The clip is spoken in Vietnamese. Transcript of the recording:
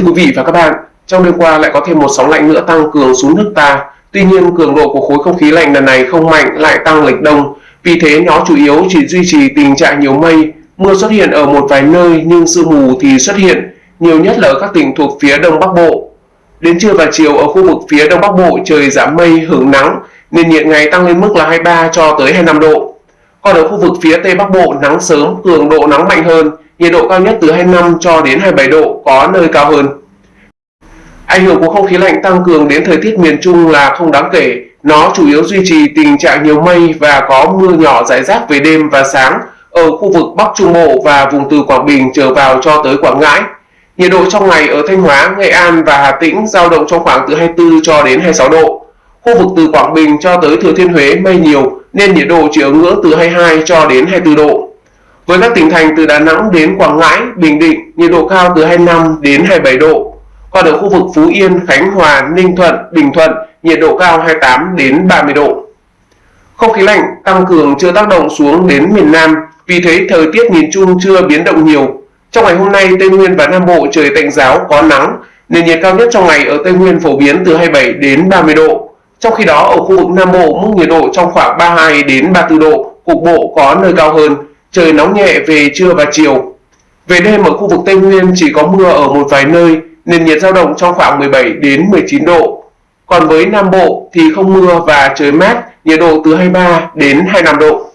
Thưa quý vị và các bạn, trong đêm qua lại có thêm một sóng lạnh nữa tăng cường xuống nước ta. Tuy nhiên, cường độ của khối không khí lạnh lần này không mạnh lại tăng lệch đông. Vì thế, nó chủ yếu chỉ duy trì tình trạng nhiều mây. Mưa xuất hiện ở một vài nơi nhưng sương mù thì xuất hiện, nhiều nhất là ở các tỉnh thuộc phía đông bắc bộ. Đến trưa và chiều ở khu vực phía đông bắc bộ trời giảm mây hưởng nắng, nền nhiệt ngày tăng lên mức là 23 cho tới 25 độ. Còn ở khu vực phía tây bắc bộ nắng sớm, cường độ nắng mạnh hơn, nhiệt độ cao nhất từ 25 cho đến 27 độ, có nơi cao hơn. Ảnh hưởng của không khí lạnh tăng cường đến thời tiết miền Trung là không đáng kể, nó chủ yếu duy trì tình trạng nhiều mây và có mưa nhỏ rải rác về đêm và sáng ở khu vực Bắc Trung Bộ và vùng từ Quảng Bình trở vào cho tới Quảng Ngãi. Nhiệt độ trong ngày ở Thanh Hóa, Nghệ An và Hà Tĩnh giao động trong khoảng từ 24 cho đến 26 độ. Khu vực từ Quảng Bình cho tới Thừa Thiên Huế mây nhiều nên nhiệt độ chỉ ở ngưỡng từ 22 cho đến 24 độ. Với các tỉnh thành từ Đà Nẵng đến Quảng Ngãi, Bình Định, nhiệt độ cao từ 25 đến 27 độ. Còn ở khu vực Phú Yên, Khánh Hòa, Ninh Thuận, Bình Thuận, nhiệt độ cao 28 đến 30 độ. Không khí lạnh tăng cường chưa tác động xuống đến miền Nam, vì thế thời tiết nhìn chung chưa biến động nhiều. Trong ngày hôm nay, Tây Nguyên và Nam Bộ trời tạnh giáo có nắng, nền nhiệt cao nhất trong ngày ở Tây Nguyên phổ biến từ 27 đến 30 độ. Trong khi đó ở khu vực Nam Bộ mức nhiệt độ trong khoảng 32 đến 34 độ, cục bộ có nơi cao hơn, trời nóng nhẹ về trưa và chiều. Về đêm ở khu vực Tây Nguyên chỉ có mưa ở một vài nơi, nền nhiệt dao động trong khoảng 17 đến 19 độ. Còn với Nam Bộ thì không mưa và trời mát, nhiệt độ từ 23 đến 25 độ.